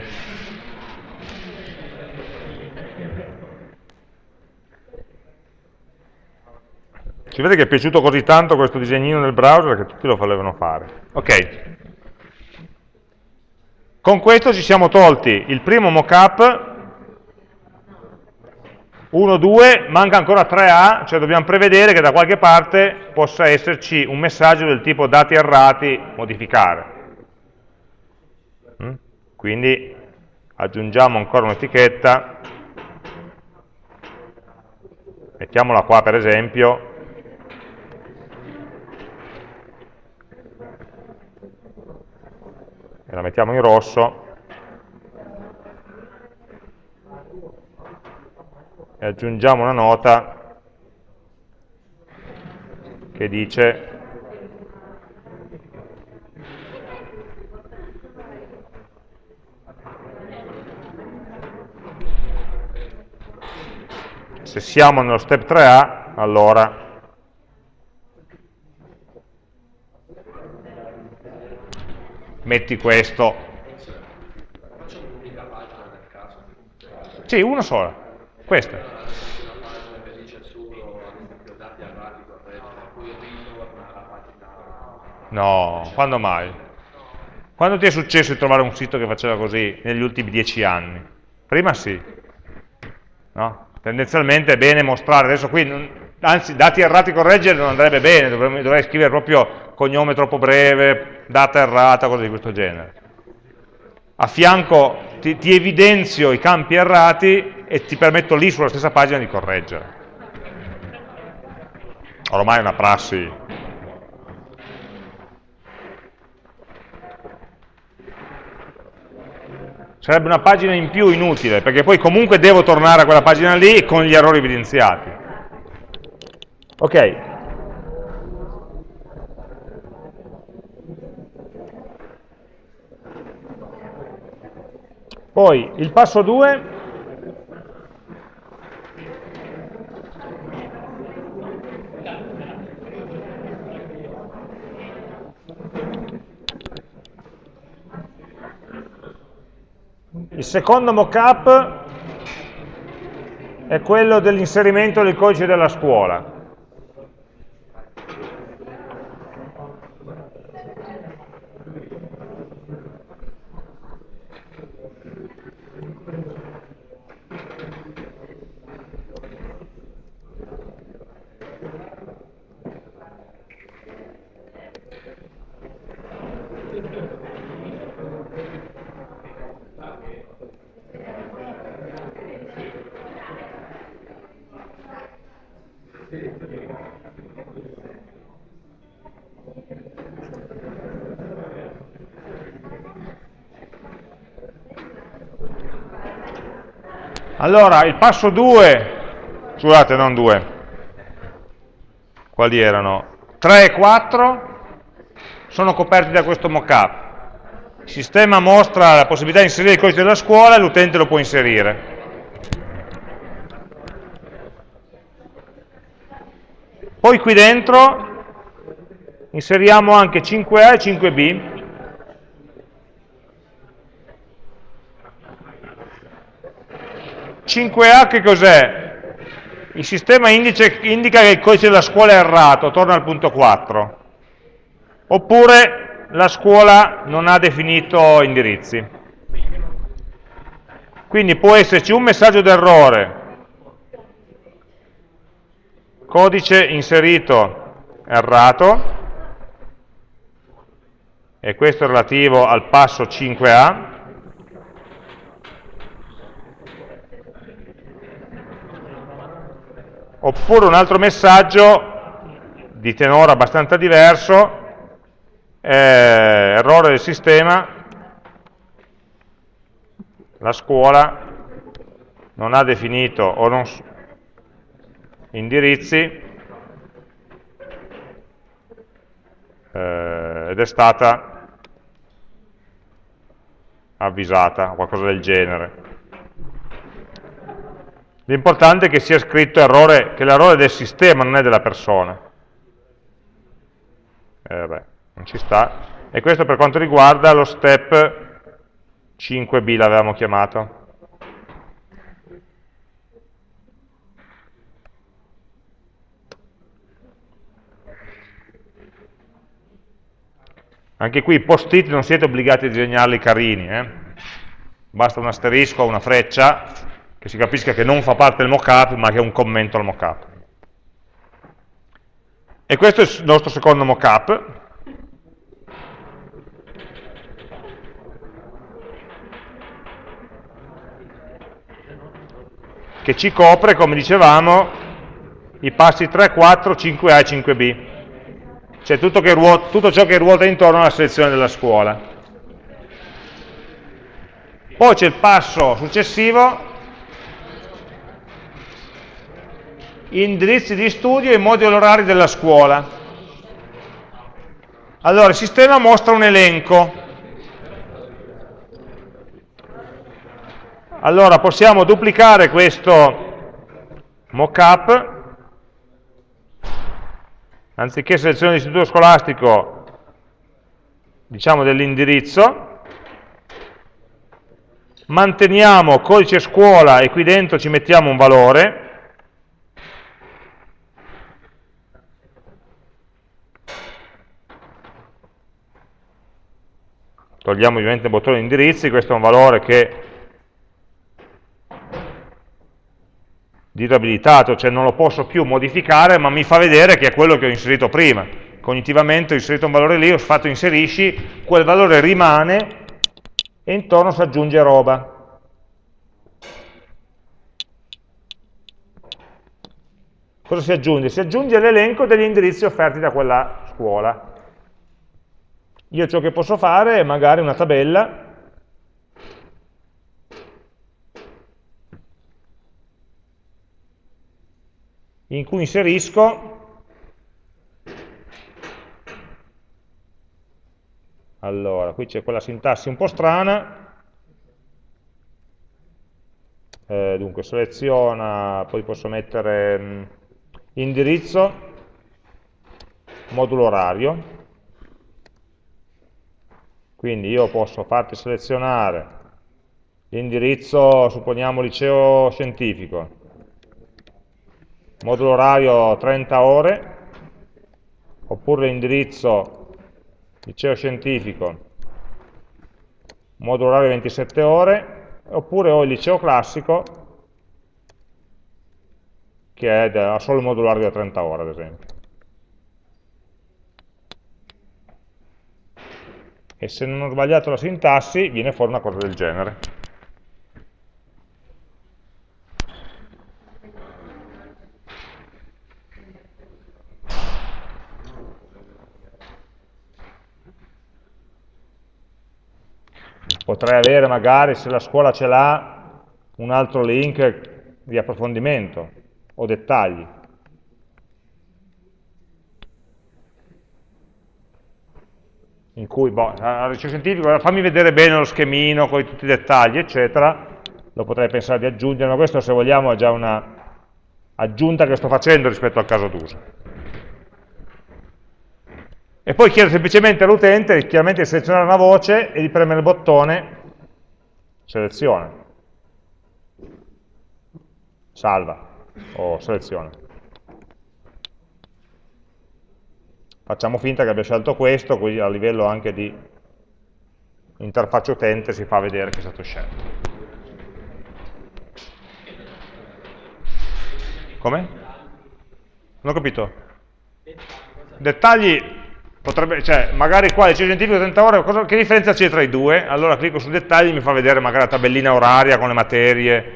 Si vede che è piaciuto così tanto questo disegnino nel browser che tutti lo volevano fare. Ok, con questo ci siamo tolti il primo mockup, 1, 2, manca ancora 3A, cioè dobbiamo prevedere che da qualche parte possa esserci un messaggio del tipo dati errati, modificare. Mm? Quindi aggiungiamo ancora un'etichetta, mettiamola qua per esempio, e la mettiamo in rosso. E aggiungiamo una nota che dice se siamo nello step 3A allora metti questo. Sì, una sola, questa. No, quando mai? Quando ti è successo di trovare un sito che faceva così negli ultimi dieci anni? Prima sì. No? Tendenzialmente è bene mostrare, adesso qui, anzi, dati errati correggere non andrebbe bene, dovrei, dovrei scrivere proprio cognome troppo breve, data errata, cose di questo genere. A fianco ti, ti evidenzio i campi errati e ti permetto lì sulla stessa pagina di correggere. Ormai è una prassi sarebbe una pagina in più inutile, perché poi comunque devo tornare a quella pagina lì con gli errori evidenziati. Ok, Poi il passo 2 il secondo mockup è quello dell'inserimento del codice della scuola. Allora, il passo 2, scusate, non 2, quali erano? 3 e 4 sono coperti da questo mockup. Il sistema mostra la possibilità di inserire il codice della scuola e l'utente lo può inserire. Poi qui dentro inseriamo anche 5A e 5B, 5A che cos'è? Il sistema indice, indica che il codice della scuola è errato, torna al punto 4. Oppure la scuola non ha definito indirizzi. Quindi può esserci un messaggio d'errore, codice inserito errato, e questo è relativo al passo 5A, oppure un altro messaggio di tenore abbastanza diverso, eh, errore del sistema, la scuola non ha definito o non indirizzi eh, ed è stata avvisata, o qualcosa del genere. L'importante è che sia scritto errore, che l'errore del sistema, non è della persona. Eh, non ci sta. E questo per quanto riguarda lo step 5b l'avevamo chiamato. Anche qui i post-it non siete obbligati a disegnarli carini, eh? basta un asterisco o una freccia che si capisca che non fa parte del mockup, ma che è un commento al mockup. E questo è il nostro secondo mockup. Che ci copre, come dicevamo, i passi 3, 4, 5A e 5B. Cioè tutto, ruota, tutto ciò che ruota intorno alla selezione della scuola. Poi c'è il passo successivo indirizzi di studio e moduli orari della scuola. Allora, il sistema mostra un elenco. Allora, possiamo duplicare questo mockup, anziché selezione di istituto scolastico, diciamo dell'indirizzo, manteniamo codice scuola e qui dentro ci mettiamo un valore, togliamo ovviamente il bottone indirizzi, questo è un valore che di abilitato, cioè non lo posso più modificare, ma mi fa vedere che è quello che ho inserito prima. Cognitivamente ho inserito un valore lì, ho fatto inserisci, quel valore rimane e intorno si aggiunge roba. Cosa si aggiunge? Si aggiunge l'elenco degli indirizzi offerti da quella scuola. Io ciò che posso fare è magari una tabella in cui inserisco allora, qui c'è quella sintassi un po' strana. Eh, dunque seleziona, poi posso mettere mh, mm, indirizzo modulo orario. Quindi io posso farti selezionare l'indirizzo, supponiamo liceo scientifico, modulo orario 30 ore, oppure l'indirizzo liceo scientifico, modulo orario 27 ore, oppure ho il liceo classico, che ha solo il modulo orario da 30 ore, ad esempio. e se non ho sbagliato la sintassi viene fuori una cosa del genere. Potrei avere magari, se la scuola ce l'ha, un altro link di approfondimento o dettagli. in cui, boh, al liceo scientifico, fammi vedere bene lo schemino con tutti i dettagli, eccetera, lo potrei pensare di aggiungere, ma questo se vogliamo è già una aggiunta che sto facendo rispetto al caso d'uso. E poi chiedo semplicemente all'utente chiaramente di selezionare una voce e di premere il bottone seleziona, salva o seleziona. Facciamo finta che abbia scelto questo, così a livello anche di interfaccia utente si fa vedere che è stato scelto. Come? Non ho capito. Dettagli Potrebbe, cioè, magari qua il liceo scientifico 30 ore, cosa, che differenza c'è tra i due? Allora clicco su dettagli e mi fa vedere magari la tabellina oraria con le materie,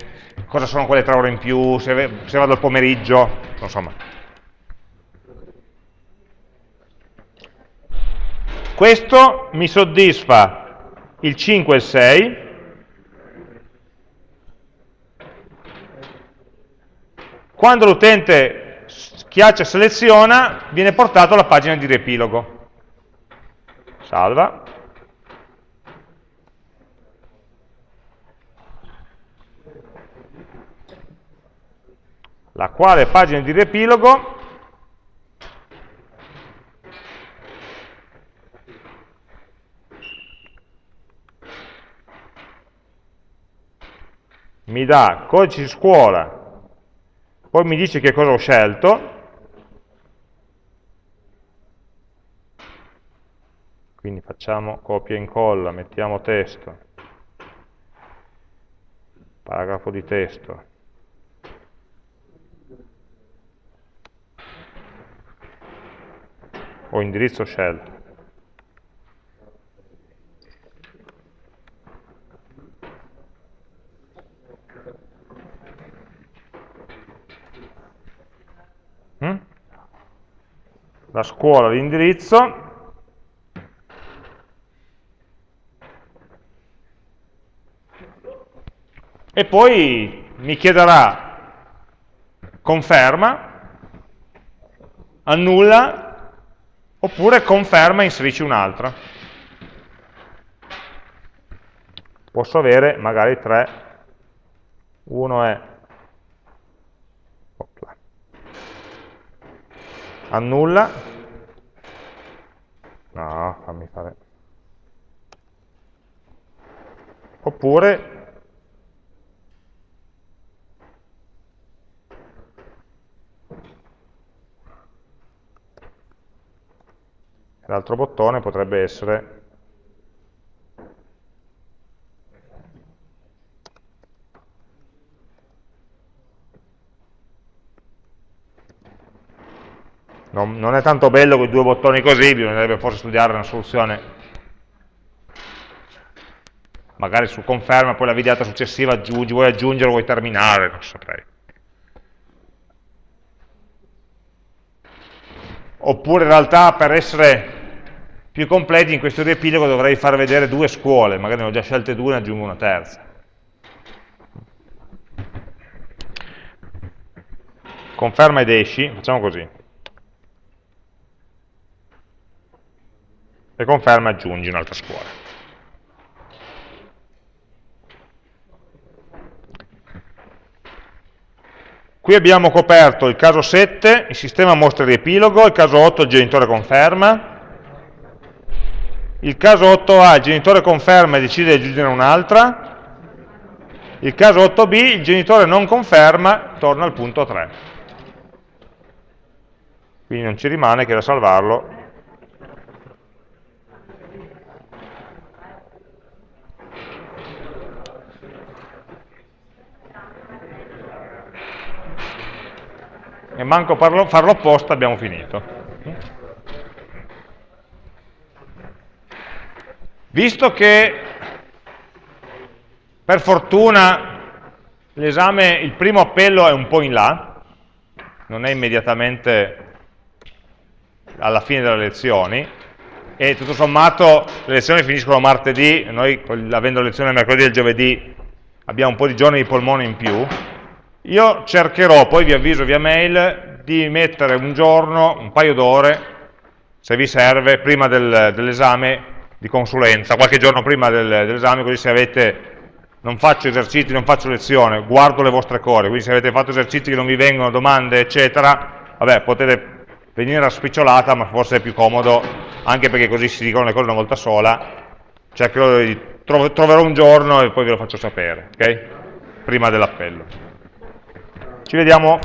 cosa sono quelle tre ore in più, se, se vado al pomeriggio, insomma. Questo mi soddisfa il 5 e il 6, quando l'utente schiaccia seleziona viene portato alla pagina di riepilogo salva, la quale pagina di riepilogo? Mi dà codice di scuola, poi mi dice che cosa ho scelto, quindi facciamo copia e incolla, mettiamo testo, paragrafo di testo, o indirizzo scelto. Mm? La scuola, l'indirizzo, e poi mi chiederà conferma, annulla, oppure conferma e inserisci un'altra. Posso avere magari tre, uno è annulla, no, fammi fare, oppure L'altro bottone potrebbe essere non, non, è tanto bello con i due bottoni così, bisognerebbe forse studiare una soluzione magari su conferma, poi la videata successiva aggiungi, vuoi aggiungere o vuoi terminare, non saprei. Oppure in realtà per essere più completi in questo riepilogo dovrei far vedere due scuole, magari ne ho già scelte due e ne aggiungo una terza. Conferma ed esci, facciamo così. E conferma e aggiungi un'altra scuola. Qui abbiamo coperto il caso 7, il sistema mostra il riepilogo, il caso 8 il genitore conferma, il caso 8A il genitore conferma e decide di aggiungere un'altra, il caso 8B il genitore non conferma, torna al punto 3. Quindi non ci rimane che da salvarlo e manco farlo apposta abbiamo finito. Visto che per fortuna l'esame, il primo appello è un po' in là, non è immediatamente alla fine delle lezioni, e tutto sommato le lezioni finiscono martedì, noi avendo lezione mercoledì e giovedì abbiamo un po' di giorni di polmone in più, io cercherò, poi vi avviso via mail, di mettere un giorno, un paio d'ore, se vi serve, prima del, dell'esame, di consulenza, qualche giorno prima del, dell'esame, così se avete, non faccio esercizi, non faccio lezione, guardo le vostre core, quindi se avete fatto esercizi che non vi vengono, domande, eccetera, vabbè, potete venire a spicciolata, ma forse è più comodo anche perché così si dicono le cose una volta sola, cercherò di, troverò un giorno e poi ve lo faccio sapere, ok? Prima dell'appello. Ci vediamo